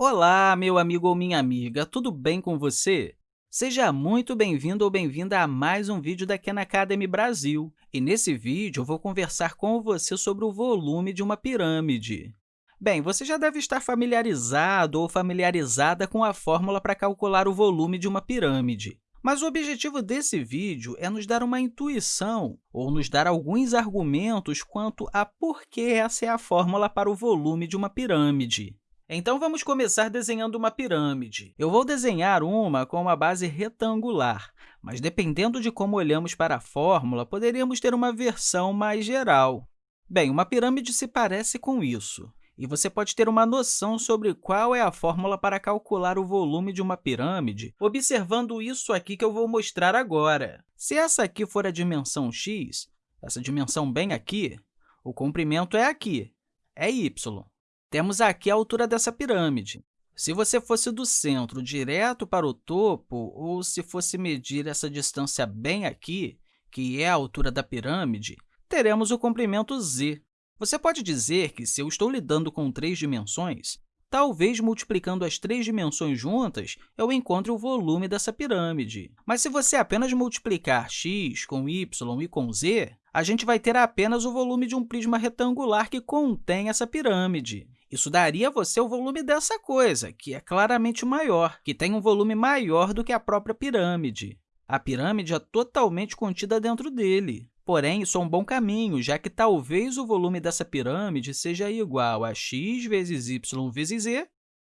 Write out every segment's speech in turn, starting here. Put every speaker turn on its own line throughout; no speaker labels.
Olá, meu amigo ou minha amiga, tudo bem com você? Seja muito bem-vindo ou bem-vinda a mais um vídeo da Khan Academy Brasil. E nesse vídeo, eu vou conversar com você sobre o volume de uma pirâmide. Bem, você já deve estar familiarizado ou familiarizada com a fórmula para calcular o volume de uma pirâmide. Mas o objetivo desse vídeo é nos dar uma intuição ou nos dar alguns argumentos quanto a por que essa é a fórmula para o volume de uma pirâmide. Então, vamos começar desenhando uma pirâmide. Eu vou desenhar uma com uma base retangular, mas dependendo de como olhamos para a fórmula, poderíamos ter uma versão mais geral. Bem, uma pirâmide se parece com isso, e você pode ter uma noção sobre qual é a fórmula para calcular o volume de uma pirâmide observando isso aqui que eu vou mostrar agora. Se essa aqui for a dimensão x, essa dimensão bem aqui, o comprimento é aqui, é y. Temos aqui a altura dessa pirâmide. Se você fosse do centro direto para o topo, ou se fosse medir essa distância bem aqui, que é a altura da pirâmide, teremos o comprimento z. Você pode dizer que, se eu estou lidando com três dimensões, talvez multiplicando as três dimensões juntas, eu encontre o volume dessa pirâmide. Mas se você apenas multiplicar x com y e com z, a gente vai ter apenas o volume de um prisma retangular que contém essa pirâmide. Isso daria a você o volume dessa coisa, que é claramente maior, que tem um volume maior do que a própria pirâmide. A pirâmide é totalmente contida dentro dele. Porém, isso é um bom caminho, já que talvez o volume dessa pirâmide seja igual a x vezes y vezes z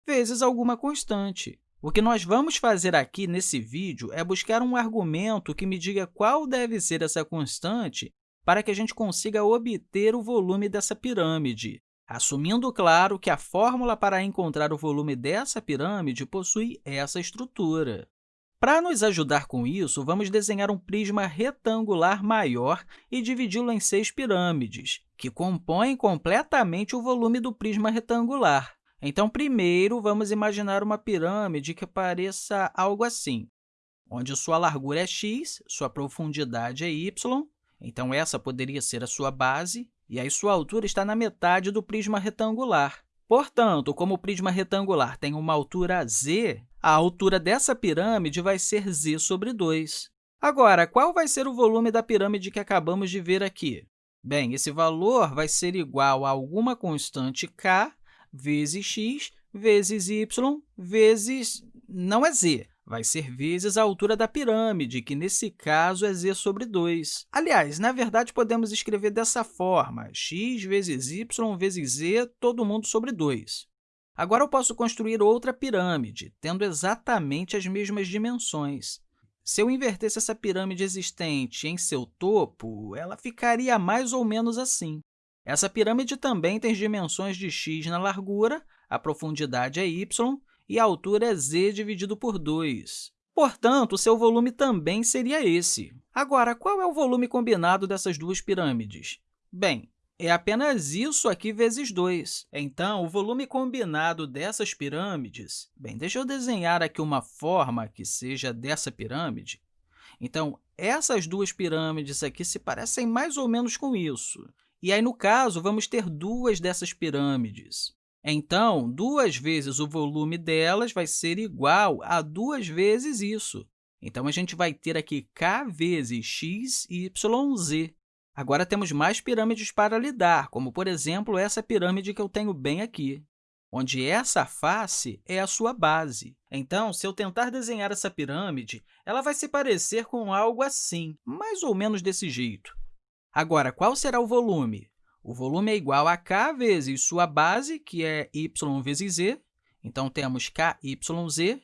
vezes alguma constante. O que nós vamos fazer aqui nesse vídeo é buscar um argumento que me diga qual deve ser essa constante para que a gente consiga obter o volume dessa pirâmide assumindo, claro, que a fórmula para encontrar o volume dessa pirâmide possui essa estrutura. Para nos ajudar com isso, vamos desenhar um prisma retangular maior e dividi-lo em seis pirâmides, que compõem completamente o volume do prisma retangular. Então, primeiro, vamos imaginar uma pirâmide que pareça algo assim, onde sua largura é x, sua profundidade é y, então essa poderia ser a sua base, e aí sua altura está na metade do prisma retangular. Portanto, como o prisma retangular tem uma altura z, a altura dessa pirâmide vai ser z sobre 2. Agora, qual vai ser o volume da pirâmide que acabamos de ver aqui? Bem, esse valor vai ser igual a alguma constante k vezes x vezes y vezes... não é z, vai ser vezes a altura da pirâmide, que nesse caso é z sobre 2. Aliás, na verdade, podemos escrever dessa forma, x vezes y vezes z, todo mundo sobre 2. Agora, eu posso construir outra pirâmide, tendo exatamente as mesmas dimensões. Se eu invertesse essa pirâmide existente em seu topo, ela ficaria mais ou menos assim. Essa pirâmide também tem dimensões de x na largura, a profundidade é y e a altura é z dividido por 2. Portanto, seu volume também seria esse. Agora, qual é o volume combinado dessas duas pirâmides? Bem, é apenas isso aqui vezes 2. Então, o volume combinado dessas pirâmides... Bem, deixa eu desenhar aqui uma forma que seja dessa pirâmide. Então, essas duas pirâmides aqui se parecem mais ou menos com isso. E aí, no caso, vamos ter duas dessas pirâmides. Então, duas vezes o volume delas vai ser igual a duas vezes isso. Então, a gente vai ter aqui k vezes x, y, z. Agora, temos mais pirâmides para lidar, como, por exemplo, essa pirâmide que eu tenho bem aqui, onde essa face é a sua base. Então, se eu tentar desenhar essa pirâmide, ela vai se parecer com algo assim, mais ou menos desse jeito. Agora, qual será o volume? O volume é igual a k vezes sua base, que é y vezes z. Então, temos kyz.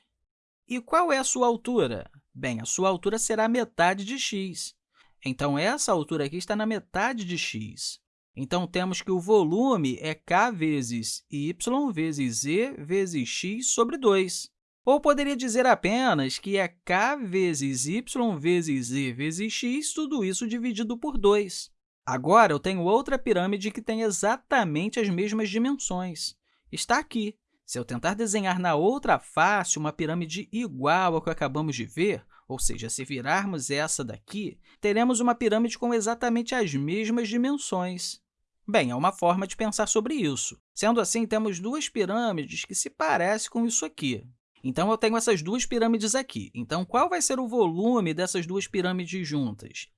E qual é a sua altura? Bem, a sua altura será metade de x. Então, essa altura aqui está na metade de x. Então, temos que o volume é k vezes y vezes z vezes x sobre 2. Ou poderia dizer apenas que é k vezes y vezes z vezes x, tudo isso dividido por 2. Agora, eu tenho outra pirâmide que tem exatamente as mesmas dimensões. Está aqui. Se eu tentar desenhar na outra face uma pirâmide igual ao que acabamos de ver, ou seja, se virarmos essa daqui, teremos uma pirâmide com exatamente as mesmas dimensões. Bem, é uma forma de pensar sobre isso. Sendo assim, temos duas pirâmides que se parecem com isso aqui. Então, eu tenho essas duas pirâmides aqui. Então, qual vai ser o volume dessas duas pirâmides juntas?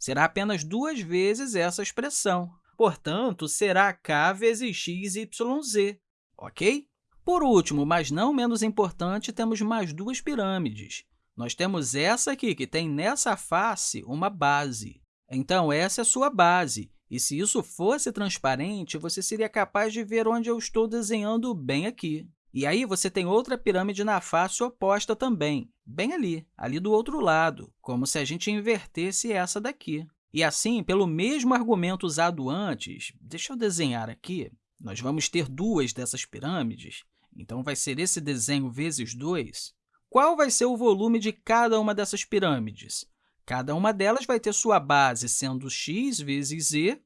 Será apenas duas vezes essa expressão. Portanto, será k vezes x, y, z, ok? Por último, mas não menos importante, temos mais duas pirâmides. Nós temos essa aqui, que tem nessa face uma base. Então, essa é a sua base. E se isso fosse transparente, você seria capaz de ver onde eu estou desenhando bem aqui. E aí, você tem outra pirâmide na face oposta também, bem ali, ali do outro lado, como se a gente invertesse essa daqui. E assim, pelo mesmo argumento usado antes, deixa eu desenhar aqui, nós vamos ter duas dessas pirâmides, então vai ser esse desenho vezes 2. Qual vai ser o volume de cada uma dessas pirâmides? Cada uma delas vai ter sua base sendo x vezes z,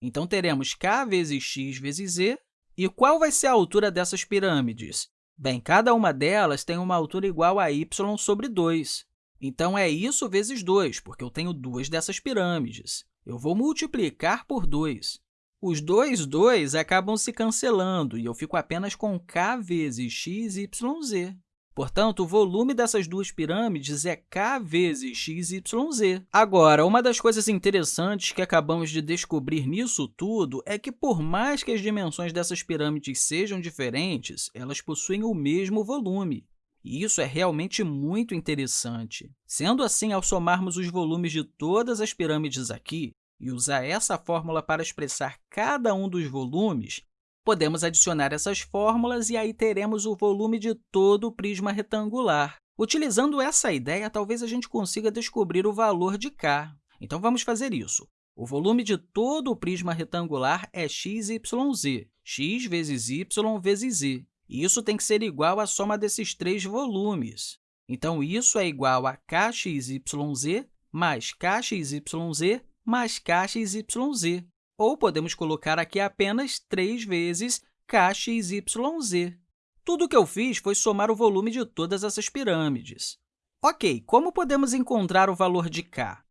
então teremos k vezes x vezes z. E qual vai ser a altura dessas pirâmides? Bem, cada uma delas tem uma altura igual a y sobre 2. Então, é isso vezes 2, porque eu tenho duas dessas pirâmides. Eu vou multiplicar por 2. Os dois 2 acabam se cancelando e eu fico apenas com k vezes x, y, z. Portanto, o volume dessas duas pirâmides é k vezes x, y, z. Agora, uma das coisas interessantes que acabamos de descobrir nisso tudo é que, por mais que as dimensões dessas pirâmides sejam diferentes, elas possuem o mesmo volume. E isso é realmente muito interessante. Sendo assim, ao somarmos os volumes de todas as pirâmides aqui e usar essa fórmula para expressar cada um dos volumes, podemos adicionar essas fórmulas e aí teremos o volume de todo o prisma retangular. Utilizando essa ideia, talvez a gente consiga descobrir o valor de k. Então, vamos fazer isso. O volume de todo o prisma retangular é x, y, z, x vezes y vezes z. E isso tem que ser igual à soma desses três volumes. Então, isso é igual a kxyz mais kxyz mais kxyz. Ou podemos colocar aqui apenas 3 vezes kxyz. Tudo o que eu fiz foi somar o volume de todas essas pirâmides. Ok, como podemos encontrar o valor de k?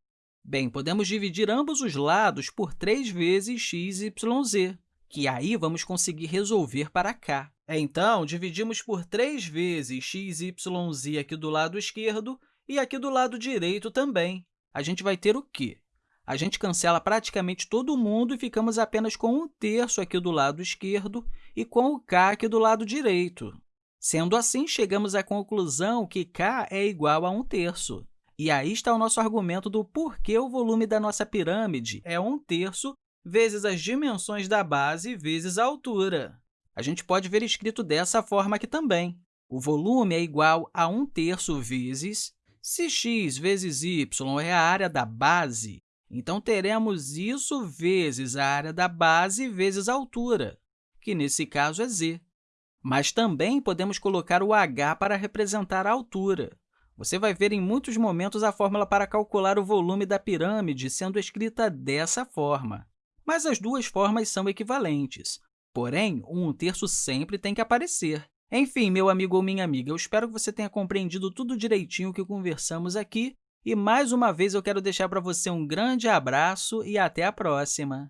Bem, podemos dividir ambos os lados por 3 vezes x, y, z, que aí vamos conseguir resolver para k. Então, dividimos por 3 vezes x, y, z aqui do lado esquerdo e aqui do lado direito também. A gente vai ter o quê? A gente cancela praticamente todo mundo e ficamos apenas com 1 terço aqui do lado esquerdo e com o k aqui do lado direito. Sendo assim, chegamos à conclusão que k é igual a 1 terço. E aí está o nosso argumento do porquê o volume da nossa pirâmide é 1 terço vezes as dimensões da base vezes a altura. A gente pode ver escrito dessa forma aqui também. O volume é igual a 1 terço vezes, se x vezes y é a área da base, então teremos isso vezes a área da base vezes a altura, que nesse caso é z. Mas também podemos colocar o h para representar a altura. Você vai ver em muitos momentos a fórmula para calcular o volume da pirâmide sendo escrita dessa forma. Mas as duas formas são equivalentes. Porém, um terço sempre tem que aparecer. Enfim, meu amigo ou minha amiga, eu espero que você tenha compreendido tudo direitinho que conversamos aqui. E, mais uma vez, eu quero deixar para você um grande abraço e até a próxima!